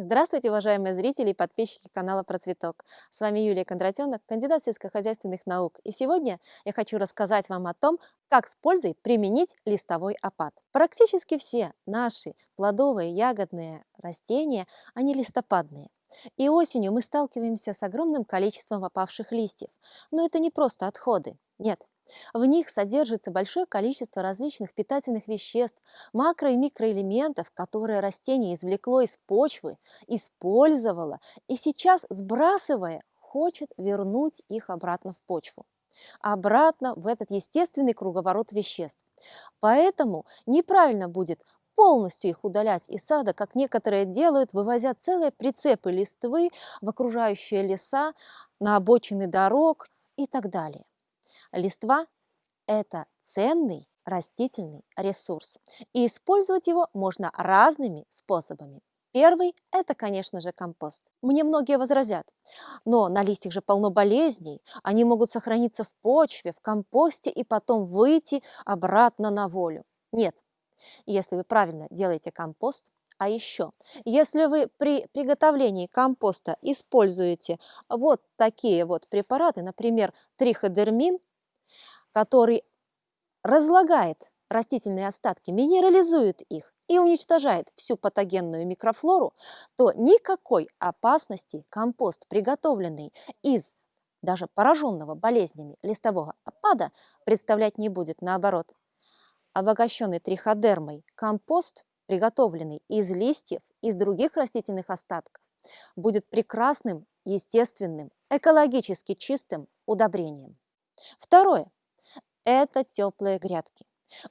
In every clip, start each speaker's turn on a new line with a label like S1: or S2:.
S1: Здравствуйте, уважаемые зрители и подписчики канала Процветок. С вами Юлия Кондратенок, кандидат сельскохозяйственных наук. И сегодня я хочу рассказать вам о том, как с пользой применить листовой опад. Практически все наши плодовые ягодные растения, они листопадные. И осенью мы сталкиваемся с огромным количеством опавших листьев. Но это не просто отходы. Нет, в них содержится большое количество различных питательных веществ, макро- и микроэлементов, которые растение извлекло из почвы, использовало и сейчас, сбрасывая, хочет вернуть их обратно в почву обратно в этот естественный круговорот веществ. Поэтому неправильно будет полностью их удалять из сада, как некоторые делают, вывозя целые прицепы листвы в окружающие леса, на обочины дорог и так далее. Листва – это ценный растительный ресурс, и использовать его можно разными способами. Первый – это, конечно же, компост. Мне многие возразят, но на листьях же полно болезней, они могут сохраниться в почве, в компосте и потом выйти обратно на волю. Нет, если вы правильно делаете компост, а еще, если вы при приготовлении компоста используете вот такие вот препараты, например, триходермин, который разлагает растительные остатки, минерализует их и уничтожает всю патогенную микрофлору, то никакой опасности компост, приготовленный из даже пораженного болезнями листового опада, представлять не будет. Наоборот, обогащенный триходермой компост, приготовленный из листьев, из других растительных остатков, будет прекрасным, естественным, экологически чистым удобрением. Второе это теплые грядки.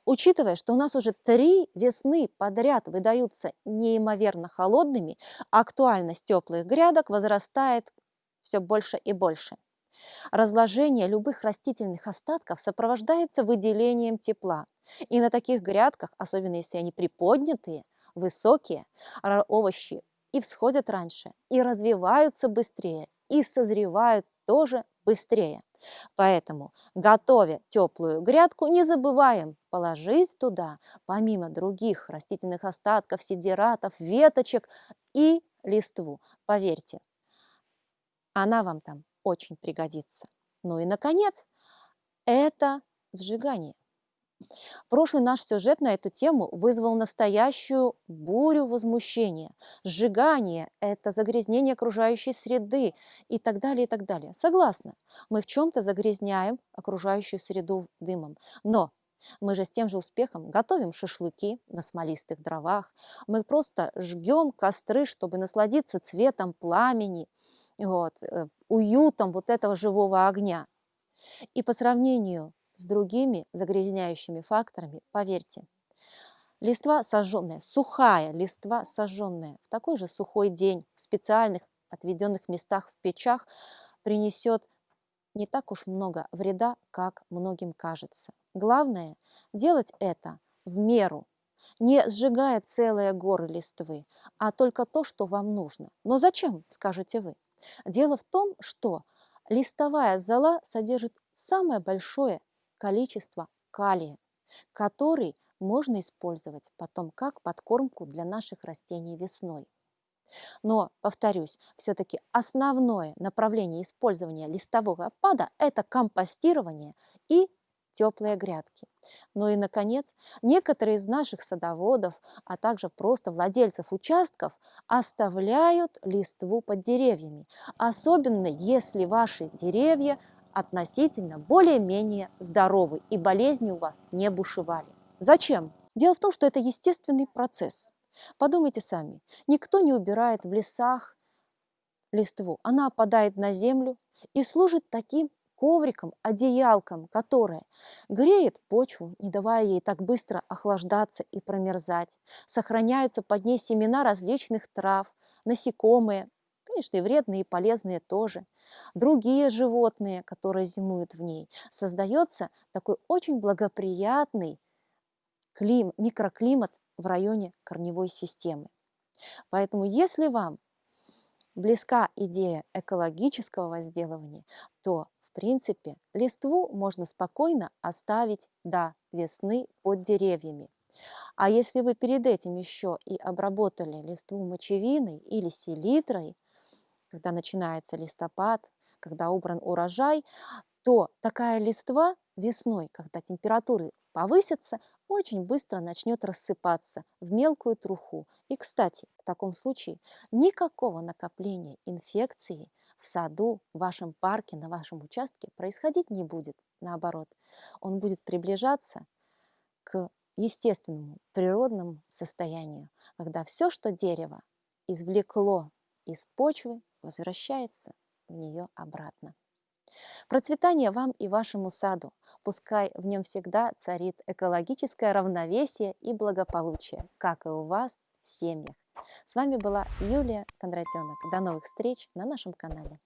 S1: Учитывая, что у нас уже три весны подряд выдаются неимоверно холодными, актуальность теплых грядок возрастает все больше и больше. Разложение любых растительных остатков сопровождается выделением тепла. И на таких грядках, особенно если они приподнятые, высокие, овощи и всходят раньше, и развиваются быстрее, и созревают тоже быстрее. Поэтому, готовя теплую грядку, не забываем положить туда, помимо других растительных остатков, сидератов, веточек и листву. Поверьте, она вам там очень пригодится. Ну и, наконец, это сжигание. Прошлый наш сюжет на эту тему вызвал настоящую бурю возмущения. Сжигание – это загрязнение окружающей среды и так далее, и так далее. Согласна, мы в чем-то загрязняем окружающую среду дымом, но мы же с тем же успехом готовим шашлыки на смолистых дровах, мы просто жгем костры, чтобы насладиться цветом пламени, вот, э, уютом вот этого живого огня. И по сравнению с другими загрязняющими факторами, поверьте, листва сожженная, сухая листва сожженная в такой же сухой день в специальных отведенных местах в печах принесет не так уж много вреда, как многим кажется. Главное – делать это в меру, не сжигая целые горы листвы, а только то, что вам нужно. Но зачем, скажете вы? Дело в том, что листовая зола содержит самое большое количество калия, который можно использовать потом как подкормку для наших растений весной. Но, повторюсь, все-таки основное направление использования листового опада – это компостирование и теплые грядки. Ну и, наконец, некоторые из наших садоводов, а также просто владельцев участков оставляют листву под деревьями, особенно если ваши деревья относительно более-менее здоровы и болезни у вас не бушевали. Зачем? Дело в том, что это естественный процесс. Подумайте сами, никто не убирает в лесах листву, она опадает на землю и служит таким ковриком, одеялком, которое греет почву, не давая ей так быстро охлаждаться и промерзать. Сохраняются под ней семена различных трав, насекомые, Конечно, и вредные, и полезные тоже. Другие животные, которые зимуют в ней. Создается такой очень благоприятный клим, микроклимат в районе корневой системы. Поэтому если вам близка идея экологического возделывания, то в принципе листву можно спокойно оставить до весны под деревьями. А если вы перед этим еще и обработали листву мочевиной или селитрой, когда начинается листопад, когда убран урожай, то такая листва весной, когда температуры повысятся, очень быстро начнет рассыпаться в мелкую труху. И, кстати, в таком случае никакого накопления инфекции в саду, в вашем парке, на вашем участке происходить не будет. Наоборот, он будет приближаться к естественному, природному состоянию, когда все, что дерево извлекло из почвы, возвращается в нее обратно. Процветание вам и вашему саду. Пускай в нем всегда царит экологическое равновесие и благополучие, как и у вас в семьях. С вами была Юлия Кондратенок. До новых встреч на нашем канале.